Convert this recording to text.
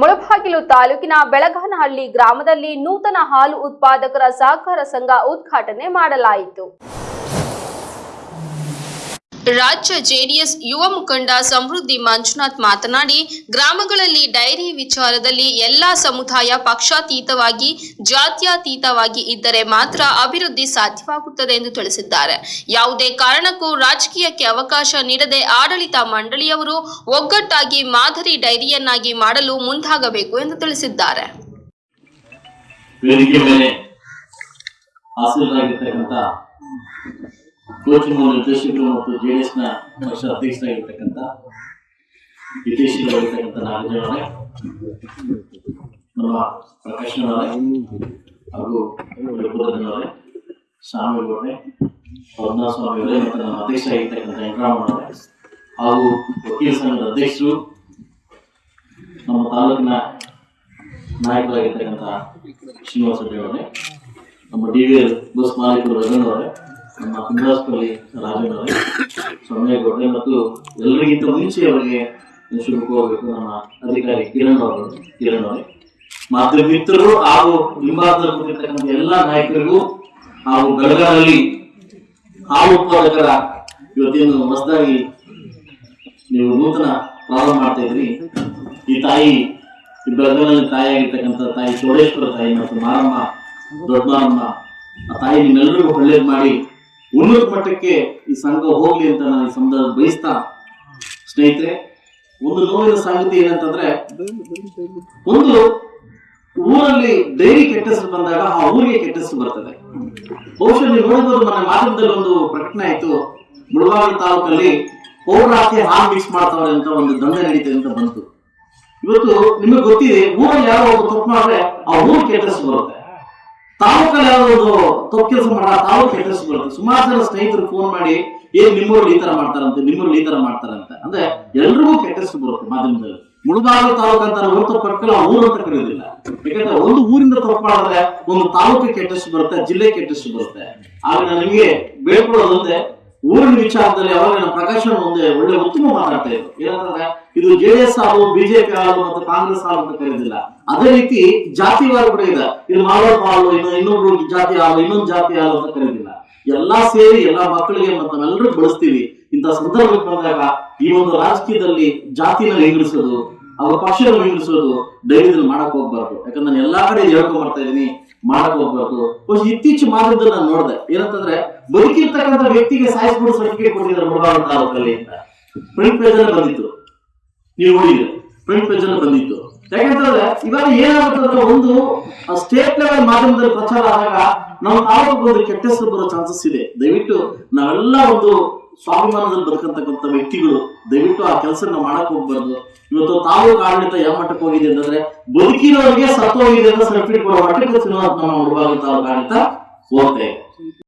ಮುಳಬಾಗಿಲು ತಾಲೂಕಿನ ಬೆಳಗನಹಳ್ಳಿ ಗ್ರಾಮದಲ್ಲಿ ನೂತನ ಹಾಲು ಉತ್ಪಾದಕರ ಸಹಕಾರ ಸಂಘ ಉದ್ಘಾಟನೆ ಮಾಡಲಾಯಿತು. ರಾಜ್ಯ ಜೆಡಿಎಸ್ ಯುವ ಮುಖಂಡ ಸಮೃದ್ಧಿ ಮಂಜುನಾಥ್ ಮಾತನಾಡಿ, ಗ್ರಾಮಗಳಲ್ಲಿ ಡೈರಿ ವಿಚಾರದಲ್ಲಿ ಎಲ್ಲಾ ಸಮುದಾಯ ಪಕ್ಷಾತೀತವಾಗಿ, ಜಾತ್ಯತೀತವಾಗಿ ಇದ್ದರೆ ಮಾತ್ರ ಅಭಿವೃದ್ಧಿ ಸಾಧ್ಯವಾಗುತ್ತದೆ ಎಂದು ತಿಳಿಸಿದ್ದಾರೆ. ಯಾವುದೇ ಕಾರಣಕ್ಕೂ ರಾಜಕೀಯಕ್ಕೆ ಅವಕಾಶ ನೀಡದೆ ಆಡಳಿತ ಮಂಡಳಿಯವರು ಒಗ್ಗಟ್ಟಾಗಿ ಮಾದರಿ ಡೈರಿಯನ್ನಾಗಿ ಮಾಡಲು ಮುಂದಾಗಬೇಕು ಎಂದು ತಿಳಿಸಿದ್ದಾರೆ. ಕೋಚಿಂಗ್ ನಿರ್ದೇಶಕರು ಮತ್ತು ಜೆಡಿಎಸ್ನ ಪಕ್ಷ ಅಧ್ಯಕ್ಷರಾಗಿರ್ತಕ್ಕಂಥ ವಿದೇಶಿಗಳಾಗಿರ್ತಕ್ಕಂಥ ನಾಗಜನವರೇ ನಮ್ಮ ಪ್ರಕಾಶ್ನವರೇ ಹಾಗೂ ರಘುಪತನವರೇ ಸ್ವಾಮಿಗಳವರೇ ಪದ್ಮನಾಭ ಸ್ವಾಮಿಯವರೇ ಮತ್ತು ನಮ್ಮ ಅಧ್ಯಕ್ಷರಾಗಿರ್ತಕ್ಕಂಥ ವೆಂಕಟರಾಮಣ್ಣವರೇ ಹಾಗೂ ವಕೀಲ ಸಂಘದ ಅಧ್ಯಕ್ಷರು, ನಮ್ಮ ತಾಲೂಕಿನ ನಾಯಕರಾಗಿರ್ತಕ್ಕಂಥ ಶ್ರೀನಿವಾಸ ರೆಡ್ಡಿ ಅವರೇ, ನಮ್ಮ ಡಿ ವಿ ಎಲ್ ಬಸ್ ಮಾಲೀಕರು ರಘುನ್ ಅವರೇ ನಮ್ಮ ಕುಂದಾಸ್ಪಲ್ಲಿ ರಾಜನ್ ಸೊನ್ನೆ ಮತ್ತು ಎಲ್ಲರಿಗಿಂತ ಮುಂಚೆ ಅವರಿಗೆ ಕೋರಬೇಕು ನಮ್ಮ ಅಧಿಕಾರಿ ಕಿರಣ್ ಅವರು ಕಿರಣ್ ಅವರು. ಮಾತೃ ಮಿತ್ರರು ಹಾಗೂ ಹಿಂಭಾಗದಲ್ಲಿ ಕೂತಿರ್ತಕ್ಕಂಥ ಎಲ್ಲ ನಾಯಕರಿಗೂ ಹಾಗೂ ಬೆಳಗಾವಿಯಲ್ಲಿ ಹಾಲು ಉತ್ಪಾದಕರ ಇವತ್ತೇನು ಹೊಸದಾಗಿ ನೀವು ನೂತನ ಪ್ರಾರಂಭ ಮಾಡ್ತಾ ಇದ್ರಿ ಈ ತಾಯಿ ಈ ತಾಯಿ ತಾಯಿಯಾಗಿರ್ತಕ್ಕಂಥ ತಾಯಿ ಚೋಡೇಶ್ವರ ತಾಯಿ ಮತ್ತು ಮಾರಮ್ಮ ದೊಡ್ಡ ಆ ತಾಯಿ ನಿಮ್ಮೆಲ್ಲರಿಗೂ ಒಳ್ಳೇದು ಮಾಡಿ. ಉನ್ನತ ಮಟ್ಟಕ್ಕೆ ಈ ಸಂಘ ಹೋಗ್ಲಿ ಅಂತ ನಾನು ಈ ಸಂದರ್ಭ ಬಯಸ್ತಾ ಸ್ನೇಹಿತರೆ, ಒಂದು ನೋವಿನ ಸಂಗತಿ ಏನಂತಂದ್ರೆ, ಒಂದು ಊರಲ್ಲಿ ಡೈರಿ ಕೆಟ್ಟ ಬಂದಾಗ ಆ ಊರಿಗೆ ಕೆಟ್ಟ ಬರ್ತದೆ. ಬಹುಶಃ ನೀವು ನೋಡಿದ್ರು ಮನೆ ಮಾಧ್ಯಮದಲ್ಲಿ ಒಂದು ಪ್ರಕಟಣೆ ಆಯ್ತು. ಮುಳಬಾಗಿಲು ತಾಲೂಕಲ್ಲಿ ಪೌರಾಸ್ತಿ ಹಾಲ್ ಮಿಕ್ಸ್ ಮಾಡ್ತಾವ್ರೆ ಅಂತ ಒಂದು ದಂಧೆ ನಡೀತದೆ ಅಂತ ಬಂತು. ಇವತ್ತು ನಿಮಗೆ ಗೊತ್ತಿದೆ, ಊರಲ್ಲಿ ಯಾರೋ ಒಬ್ಬ ತಪ್ಪು ಮಾಡಿದ್ರೆ ಆ ಊರು ಕೆಟ್ಟ ಬರುತ್ತೆ. ತಾಲೂಕಲ್ಲಿ ಒಂದು ತಪ್ಪು ಕೆಲಸ ಮಾಡ ತಾಲೂಕು ಕೆಟ್ಟ ಹೆಸರು ಬರುತ್ತೆ ಸುಮಾರು ಜನ ಸ್ನೇಹಿತರು ಫೋನ್ ಮಾಡಿ ಏನ್ ನಿಮ್ಮೂರಲ್ಲಿ ಈ ತರ ಮಾಡ್ತಾರಂತೆ, ನಿಮ್ಮೂರಲ್ಲಿ ಈ ತರ ಮಾಡ್ತಾರಂತೆ. ಅಂದ್ರೆ ಎಲ್ರಿಗೂ ಕೆಟ್ಟ ಹೆಸರು ಬರುತ್ತೆ ಮಾಧ್ಯಮದಲ್ಲಿ. ಮುಳುಬಾಗಿಲು ತಾಲೂಕು ಅಂತ ಹೊರತು ಪಡ್ಕಲ್ಲ ಊರು ಅಂತ ಕರೆಯೋದಿಲ್ಲ. ಯಾಕಂದ್ರೆ ಒಂದು ಊರಿಂದ ತಪ್ಪು ಒಂದು ತಾಲೂಕು ಕೆಟ್ಟ ಬರುತ್ತೆ ಜಿಲ್ಲೆ ಕೆಟ್ಟ ಬರುತ್ತೆ. ಆಗ ನಾನು ನಿಮಗೆ ಬೇಡ್ಕೊಳ್ಳೋದಂದ್ರೆ ಊರಿನ ವಿಚಾರದಲ್ಲಿ ಅವಾಗ ನಮ್ಮ ಮುಂದೆ ಅವ್ರು ಒಂದೇ ಒಳ್ಳೆ ಉತ್ತಮ ಮಾತಾಡ್ತಾ ಇದ್ರು. ಏನಂತಂದ್ರೆ, ಇದು ಜೆ ಎಸ್ ಆಗು ಬಿಜೆಪಿ ಆಗು ಮತ್ತು ಕಾಂಗ್ರೆಸ್ ಆಗು ಅಂತ ಕರೆಯೋದಿಲ್ಲ ಅದೇ ರೀತಿ ಜಾತಿವಾರ ಕೂಡ ಇದೆ. ಇದು ಮಾಲೂರು ಹಾಲು ಇನ್ನು ಇನ್ನೊಬ್ರು ಜಾತಿ ಹಾಲು ಇನ್ನೊಂದು ಜಾತಿ ಹಾಲು ಅಂತ ಕರೆಯೋದಿಲ್ಲ ಎಲ್ಲಾ ಸೇರಿ ಎಲ್ಲಾ ಮಕ್ಕಳಿಗೆ ಮತ್ತು ನಾವೆಲ್ಲರೂ ಬಳಸ್ತೀವಿ. ಇಂಥ ಸಂದರ್ಭಕ್ಕೆ ಬಂದಾಗ ಈ ಒಂದು ರಾಜಕೀಯದಲ್ಲಿ ಜಾತಿನ ವಿಂಗಡಿಸೋದು ಅವರ ಪಕ್ಷವನ್ನು ವಿಂಗಡಿಸೋದು ಡೈರಿದಲ್ಲಿ ಮಾಡಕ್ ಹೋಗ್ಬಾರ್ದು. ಯಾಕಂದ್ರೆ ನಾನು ಎಲ್ಲಾ ಕಡೆ ಹೇಳ್ಕೊಂಡ್ ಬರ್ತಾ ಇದೀನಿ ಮಾಡಕ್ ಹೋಗ್ಬಾರ್ದು ಬಹುಶಃ ಇತ್ತೀಚೆಗೆ ಮಾಡಿದ್ದು ನಾನು ನೋಡಿದೆ. ಏನಂತಂದ್ರೆ, ಬದುಕಿರ್ತಕ್ಕಂಥ ವ್ಯಕ್ತಿಗೆ ಸಾಯಿಸ್ಬಿಡು ಸರ್ಟಿಫಿಕೇಟ್ ಕೊಟ್ಟಿದ್ದಾರೆ ಮುಳಬಾಗಿಲು ತಾಲೂಕಲ್ಲಿ ಅಂತ. ಪ್ರಿಂಟ್ ಪೇಜ್ ಅಲ್ಲಿ ಬಂದಿತ್ತು. ನೀವು ನೋಡಿದ್ರೆ ಪ್ರಿಂಟ್ ಪೇಜ್ ಅಲ್ಲಿ ಬಂದಿತ್ತು. ಯಾಕಂತಂದ್ರೆ, ಇವಾಗ ಏನಾಗುತ್ತೆ ಒಂದು ಸ್ಟೇಟ್ ಲೆವೆಲ್ ಮಾಧ್ಯಮದಲ್ಲಿ ಪ್ರಚಾರ ಆದಾಗ ನಮ್ಮ ತಾಲೂಕು ಒಂದು ಕೆಟ್ಟ ಹೆಸರು ಬರೋ ಚಾನ್ಸಸ್ ಇದೆ. ದಯವಿಟ್ಟು ನಾವೆಲ್ಲ ಒಂದು ಸ್ವಾಭಿಮಾನದಲ್ಲಿ ಬದುಕಂತಕ್ಕಂಥ ವ್ಯಕ್ತಿಗಳು ದಯವಿಟ್ಟು ಆ ಕೆಲಸ ನಾವು ಮಾಡಕ್ ಹೋಗ್ಬಾರ್ದು. ಇವತ್ತು ತಾವು ಆಡಳಿತ ಯಾವ ಮಟ್ಟಕ್ಕೆ ಹೋಗಿದೆ ಅಂತಂದ್ರೆ ಬದುಕಿರೋರಿಗೆ ಸತ್ತೋಗಿದೆ ಅಂತ ಸರ್ಟಿಫಿಕೇಟ್ ಕೊಡೋ ಮಟ್ಟಕ್ಕೆ ನಮ್ಮ ನಾವು ತಾಲೂಕು ಆಡಳಿತ ಹೋಗ್ತಾ ಇದೆ